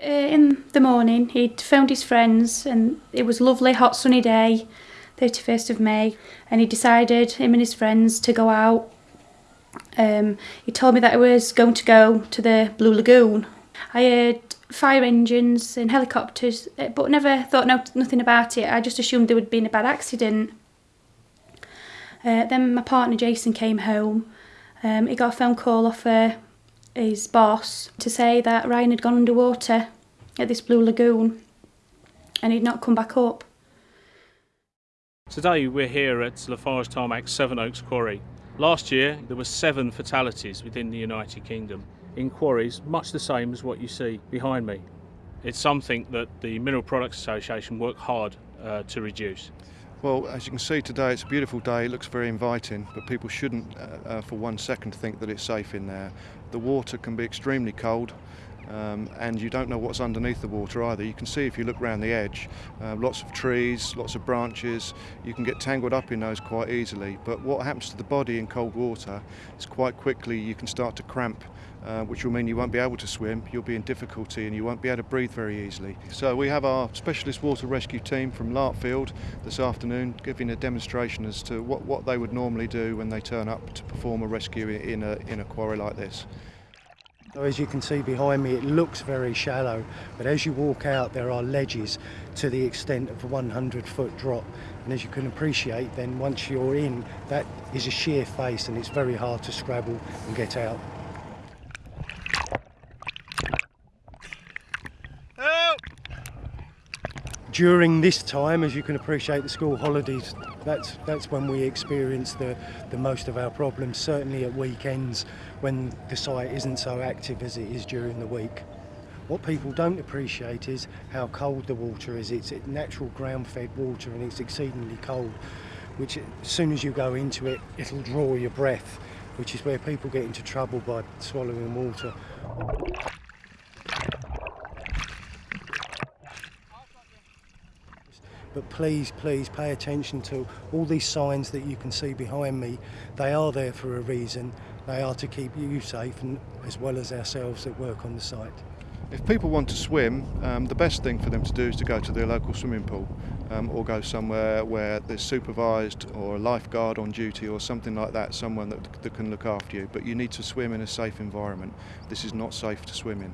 Uh, in the morning, he'd phoned his friends, and it was a lovely, hot, sunny day, 31st of May, and he decided, him and his friends, to go out. Um, he told me that he was going to go to the Blue Lagoon. I heard fire engines and helicopters, uh, but never thought no, nothing about it. I just assumed there would been a bad accident. Uh, then my partner Jason came home. Um, he got a phone call off uh, his boss to say that Ryan had gone underwater at this Blue Lagoon and he'd not come back up. Today we're here at Lafarge Tarmac Sevenoaks Quarry. Last year there were seven fatalities within the United Kingdom in quarries much the same as what you see behind me. It's something that the Mineral Products Association work hard uh, to reduce. Well, as you can see today, it's a beautiful day. It looks very inviting, but people shouldn't, uh, uh, for one second, think that it's safe in there. The water can be extremely cold. Um, and you don't know what's underneath the water either. You can see if you look around the edge, uh, lots of trees, lots of branches, you can get tangled up in those quite easily. But what happens to the body in cold water is quite quickly you can start to cramp uh, which will mean you won't be able to swim, you'll be in difficulty and you won't be able to breathe very easily. So we have our specialist water rescue team from Larkfield this afternoon giving a demonstration as to what, what they would normally do when they turn up to perform a rescue in a, in a quarry like this. So as you can see behind me, it looks very shallow, but as you walk out, there are ledges to the extent of a 100 foot drop. And as you can appreciate, then once you're in, that is a sheer face and it's very hard to scrabble and get out. During this time, as you can appreciate, the school holidays, that's, that's when we experience the, the most of our problems, certainly at weekends when the site isn't so active as it is during the week. What people don't appreciate is how cold the water is. It's natural ground-fed water and it's exceedingly cold, which as soon as you go into it, it'll draw your breath, which is where people get into trouble by swallowing water. But please, please pay attention to all these signs that you can see behind me. They are there for a reason. They are to keep you safe and as well as ourselves that work on the site. If people want to swim, um, the best thing for them to do is to go to their local swimming pool um, or go somewhere where there's supervised or a lifeguard on duty or something like that, someone that, that can look after you. But you need to swim in a safe environment. This is not safe to swim in.